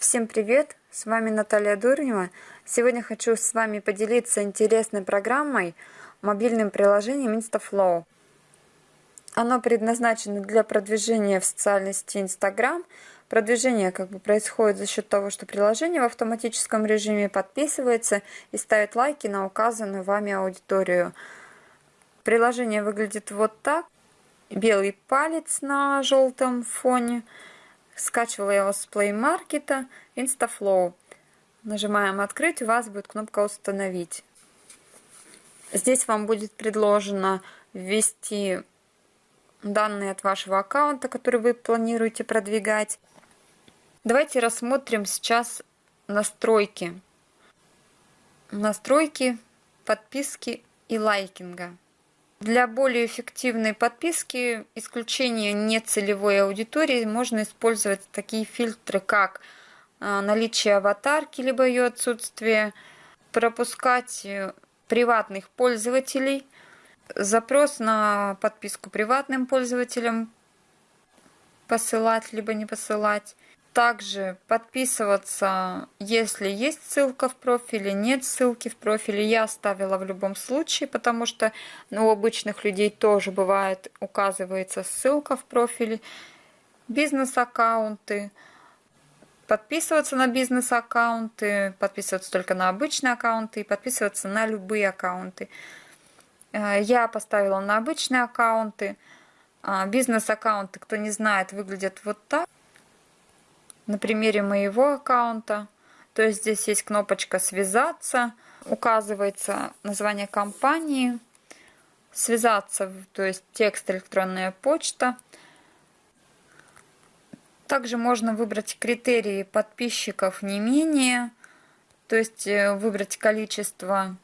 Всем привет! С вами Наталья Дурнева. Сегодня хочу с вами поделиться интересной программой, мобильным приложением InstaFlow. Оно предназначено для продвижения в социальной сети Instagram. Продвижение как бы происходит за счет того, что приложение в автоматическом режиме подписывается и ставит лайки на указанную вами аудиторию. Приложение выглядит вот так. Белый палец на желтом фоне – Скачивала я его с Play Market, InstaFlow. Нажимаем «Открыть», у вас будет кнопка «Установить». Здесь вам будет предложено ввести данные от вашего аккаунта, который вы планируете продвигать. Давайте рассмотрим сейчас настройки. Настройки, подписки и лайкинга. Для более эффективной подписки, исключения нецелевой аудитории, можно использовать такие фильтры, как а, наличие аватарки, либо ее отсутствие, пропускать э, приватных пользователей, запрос на подписку приватным пользователям посылать, либо не посылать, также подписываться, если есть ссылка в профиле, нет ссылки в профиле. Я оставила в любом случае, потому что ну, у обычных людей тоже бывает, указывается ссылка в профиле. Бизнес-аккаунты. Подписываться на бизнес-аккаунты, подписываться только на обычные аккаунты и подписываться на любые аккаунты. Э, я поставила на обычные аккаунты. А, бизнес-аккаунты, кто не знает, выглядят вот так на примере моего аккаунта. То есть здесь есть кнопочка «Связаться», указывается название компании, «Связаться», то есть текст «Электронная почта». Также можно выбрать критерии подписчиков не менее, то есть э, выбрать количество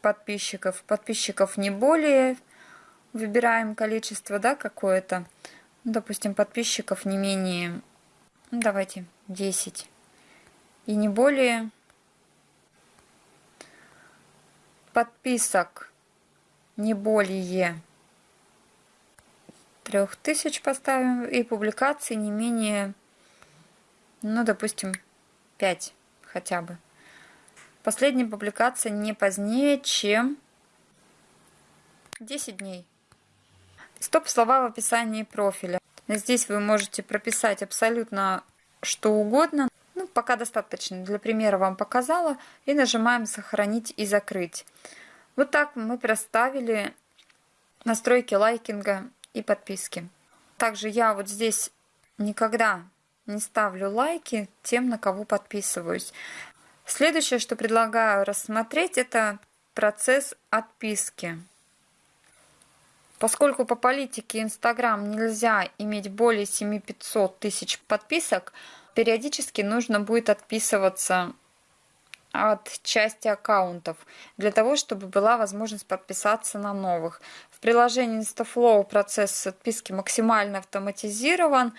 подписчиков, подписчиков не более, выбираем количество да, какое-то, допустим, подписчиков не менее ну, давайте 10. И не более. Подписок не более 3000 поставим. И публикаций не менее, ну, допустим, 5 хотя бы. Последняя публикация не позднее, чем 10 дней. Стоп-слова в описании профиля. Здесь вы можете прописать абсолютно что угодно. Ну, пока достаточно. Для примера вам показала. И нажимаем «Сохранить и закрыть». Вот так мы проставили настройки лайкинга и подписки. Также я вот здесь никогда не ставлю лайки тем, на кого подписываюсь. Следующее, что предлагаю рассмотреть, это процесс отписки. Поскольку по политике Инстаграм нельзя иметь более 7500 тысяч подписок, периодически нужно будет отписываться от части аккаунтов, для того, чтобы была возможность подписаться на новых. В приложении InstaFlow процесс отписки максимально автоматизирован.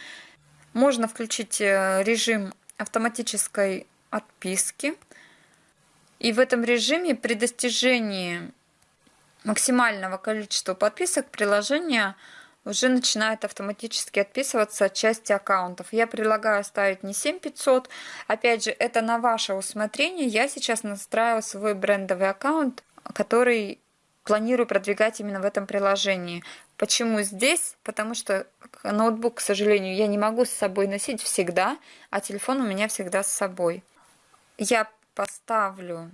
Можно включить э, режим автоматической отписки. И в этом режиме при достижении максимального количества подписок приложение уже начинает автоматически отписываться от части аккаунтов. Я предлагаю ставить не 7500. Опять же, это на ваше усмотрение. Я сейчас настраиваю свой брендовый аккаунт, который планирую продвигать именно в этом приложении. Почему здесь? Потому что ноутбук, к сожалению, я не могу с собой носить всегда, а телефон у меня всегда с собой. Я поставлю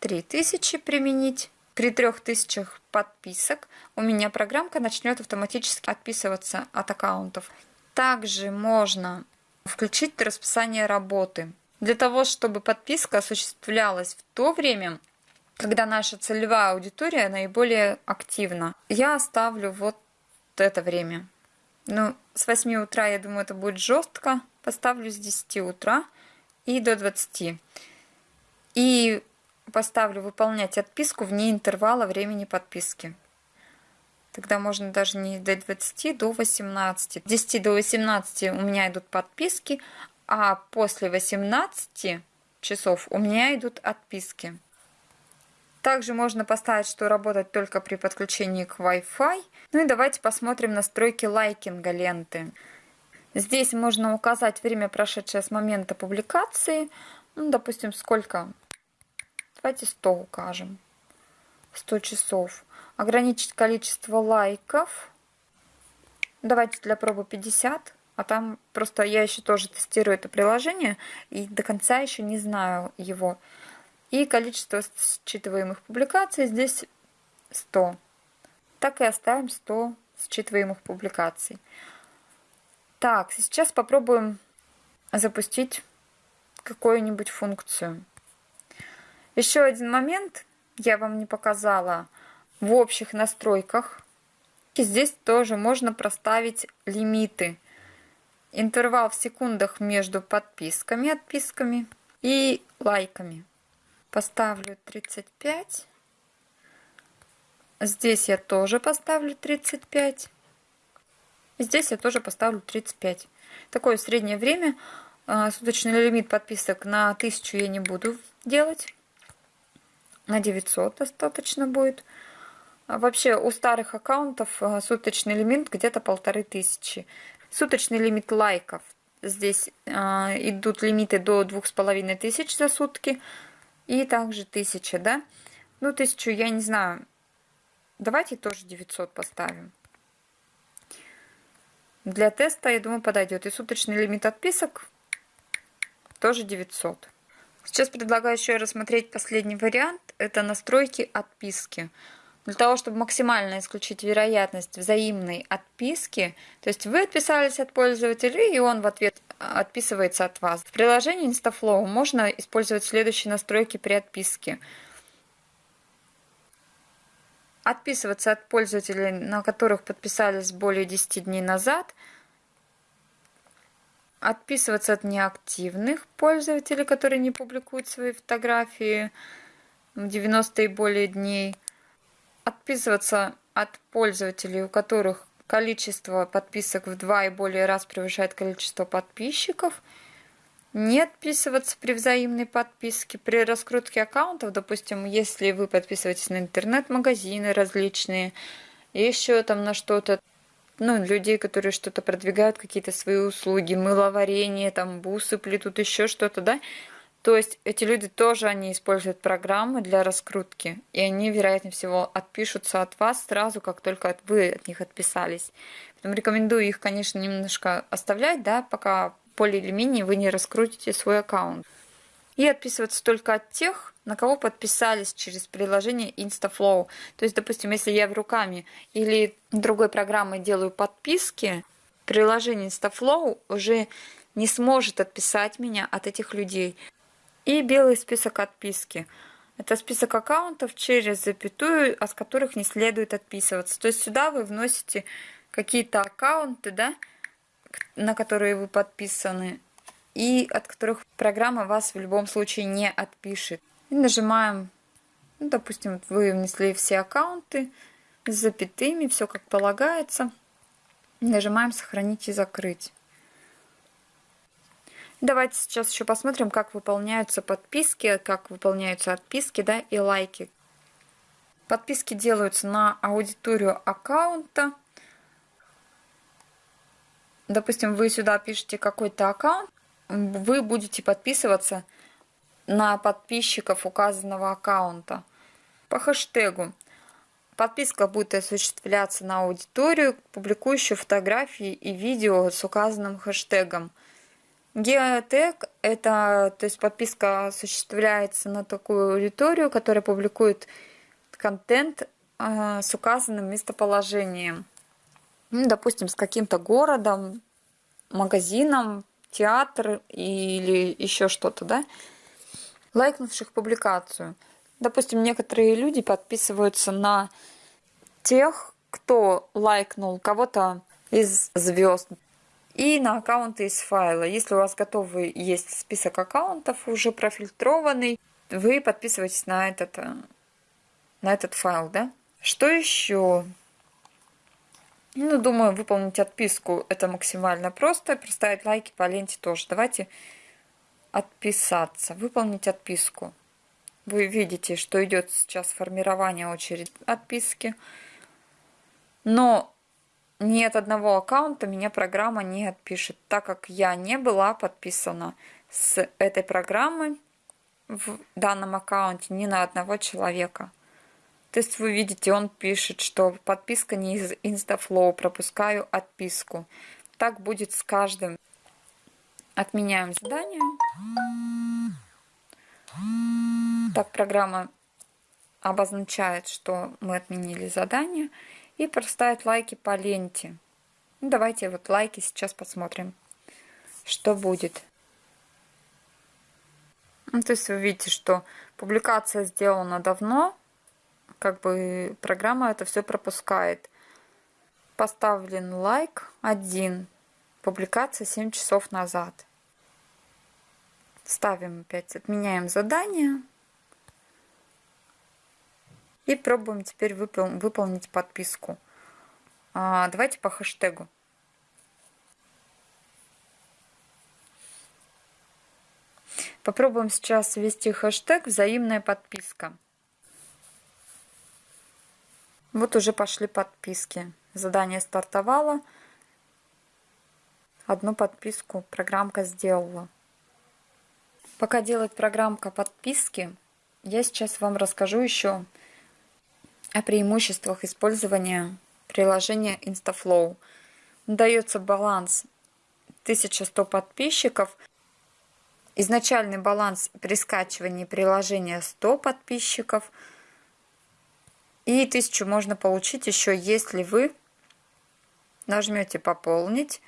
3000 применить. При 3000 подписок у меня программка начнет автоматически отписываться от аккаунтов. Также можно включить расписание работы. Для того, чтобы подписка осуществлялась в то время, когда наша целевая аудитория наиболее активна. Я оставлю вот это время. Ну, с 8 утра, я думаю, это будет жестко. Поставлю с 10 утра и до 20. И поставлю выполнять отписку вне интервала времени подписки. Тогда можно даже не до 20, до 18. 10 до 18 у меня идут подписки, а после 18 часов у меня идут отписки. Также можно поставить, что работать только при подключении к Wi-Fi. Ну и давайте посмотрим настройки лайкинга ленты. Здесь можно указать время, прошедшее с момента публикации. Ну, допустим, сколько? Давайте 100 укажем. 100 часов. Ограничить количество лайков. Давайте для пробы 50. А там просто я еще тоже тестирую это приложение. И до конца еще не знаю его. И количество считываемых публикаций здесь 100. Так и оставим 100 считываемых публикаций. Так, сейчас попробуем запустить какую-нибудь функцию. Еще один момент я вам не показала в общих настройках. Здесь тоже можно проставить лимиты. Интервал в секундах между подписками, отписками и лайками. Поставлю 35. Здесь я тоже поставлю 35. Здесь я тоже поставлю 35. Такое среднее время. А, суточный лимит подписок на 1000 я не буду делать. На 900 достаточно будет. А вообще у старых аккаунтов а, суточный лимит где-то полторы тысячи. Суточный лимит лайков. Здесь идут лимиты до двух с половиной тысяч за сутки. И также тысяча, да? Ну, тысячу я не знаю. Давайте тоже 900 поставим. Для теста, я думаю, подойдет. И суточный лимит отписок тоже 900. Сейчас предлагаю еще рассмотреть последний вариант. Это настройки отписки. Для того, чтобы максимально исключить вероятность взаимной отписки, то есть вы отписались от пользователя, и он в ответ отписывается от вас. В приложении InstaFlow можно использовать следующие настройки при отписке – отписываться от пользователей, на которых подписались более 10 дней назад, отписываться от неактивных пользователей, которые не публикуют свои фотографии 90 и более дней, отписываться от пользователей, у которых количество подписок в два и более раз превышает количество подписчиков – не отписываться при взаимной подписке. При раскрутке аккаунтов, допустим, если вы подписываетесь на интернет-магазины различные, еще там на что-то, ну, людей, которые что-то продвигают, какие-то свои услуги, мыловарение, там, бусы плетут, еще что-то, да, то есть эти люди тоже, они используют программы для раскрутки, и они, вероятнее всего, отпишутся от вас сразу, как только вы от них отписались. Поэтому рекомендую их, конечно, немножко оставлять, да, пока более или менее вы не раскрутите свой аккаунт. И отписываться только от тех, на кого подписались через приложение InstaFlow. То есть, допустим, если я в руками или другой программой делаю подписки, приложение InstaFlow уже не сможет отписать меня от этих людей. И белый список отписки. Это список аккаунтов через запятую, от которых не следует отписываться. То есть сюда вы вносите какие-то аккаунты, да, на которые вы подписаны, и от которых программа вас в любом случае не отпишет. И нажимаем, ну, допустим, вы внесли все аккаунты с запятыми, все как полагается. Нажимаем «Сохранить и закрыть». Давайте сейчас еще посмотрим, как выполняются подписки, как выполняются отписки да, и лайки. Подписки делаются на аудиторию аккаунта допустим, вы сюда пишете какой-то аккаунт, вы будете подписываться на подписчиков указанного аккаунта по хэштегу. Подписка будет осуществляться на аудиторию, публикующую фотографии и видео с указанным хэштегом. Геотег – это, то есть подписка осуществляется на такую аудиторию, которая публикует контент э, с указанным местоположением ну, допустим, с каким-то городом, магазином, театр или еще что-то, да, лайкнувших публикацию. Допустим, некоторые люди подписываются на тех, кто лайкнул кого-то из звезд и на аккаунты из файла. Если у вас готовый есть список аккаунтов уже профильтрованный, вы подписываетесь на этот, на этот файл, да? Что еще? Ну, думаю, выполнить отписку это максимально просто. Проставить лайки по ленте тоже. Давайте отписаться. Выполнить отписку. Вы видите, что идет сейчас формирование очереди отписки. Но ни от одного аккаунта меня программа не отпишет, так как я не была подписана с этой программой в данном аккаунте ни на одного человека. То есть вы видите, он пишет, что подписка не из Instaflow, пропускаю отписку. Так будет с каждым. Отменяем задание. Так программа обозначает, что мы отменили задание и проставит лайки по ленте. Ну, давайте вот лайки сейчас посмотрим, что будет. Ну, то есть вы видите, что публикация сделана давно, как бы программа это все пропускает. Поставлен лайк один, публикация 7 часов назад. Ставим опять, отменяем задание. И пробуем теперь выпол выполнить подписку. А, давайте по хэштегу. Попробуем сейчас ввести хэштег «Взаимная подписка». Вот уже пошли подписки. Задание стартовало. Одну подписку программка сделала. Пока делает программка подписки, я сейчас вам расскажу еще о преимуществах использования приложения InstaFlow. Дается баланс 1100 подписчиков. Изначальный баланс при скачивании приложения 100 подписчиков. И 1000 можно получить еще, если вы нажмете «Пополнить»,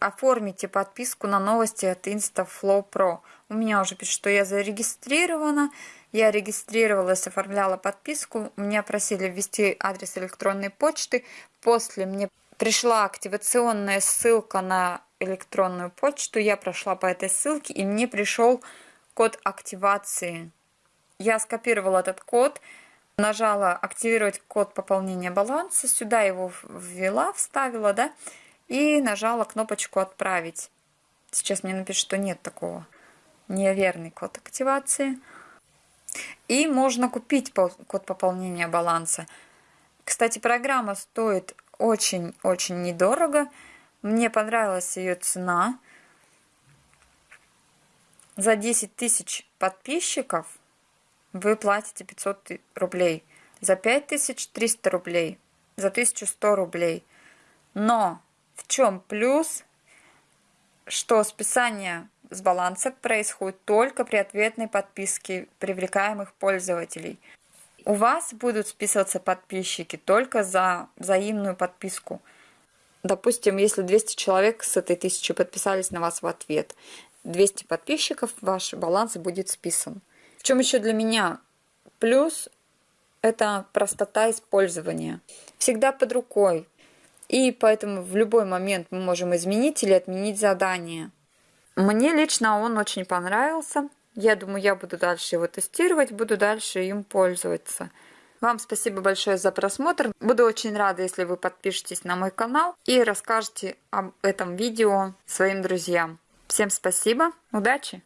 оформите подписку на новости от InstaFlow Pro. У меня уже пишет, что я зарегистрирована. Я регистрировалась, оформляла подписку. Меня просили ввести адрес электронной почты. После мне пришла активационная ссылка на электронную почту. Я прошла по этой ссылке, и мне пришел код активации. Я скопировала этот код, нажала «Активировать код пополнения баланса», сюда его ввела, вставила, да, и нажала кнопочку «Отправить». Сейчас мне напишут, что нет такого. Неверный код активации. И можно купить код пополнения баланса. Кстати, программа стоит очень-очень недорого. Мне понравилась ее цена. За 10 тысяч подписчиков вы платите 500 рублей. За 5 тысяч 300 рублей. За 1100 рублей. Но в чем плюс? Что списание с баланса происходит только при ответной подписке привлекаемых пользователей. У вас будут списываться подписчики только за взаимную подписку. Допустим, если 200 человек с этой тысячи подписались на вас в ответ, 200 подписчиков, ваш баланс будет списан. Чем еще для меня плюс? Это простота использования. Всегда под рукой. И поэтому в любой момент мы можем изменить или отменить задание. Мне лично он очень понравился. Я думаю, я буду дальше его тестировать, буду дальше им пользоваться. Вам спасибо большое за просмотр. Буду очень рада, если вы подпишетесь на мой канал и расскажете об этом видео своим друзьям. Всем спасибо, удачи!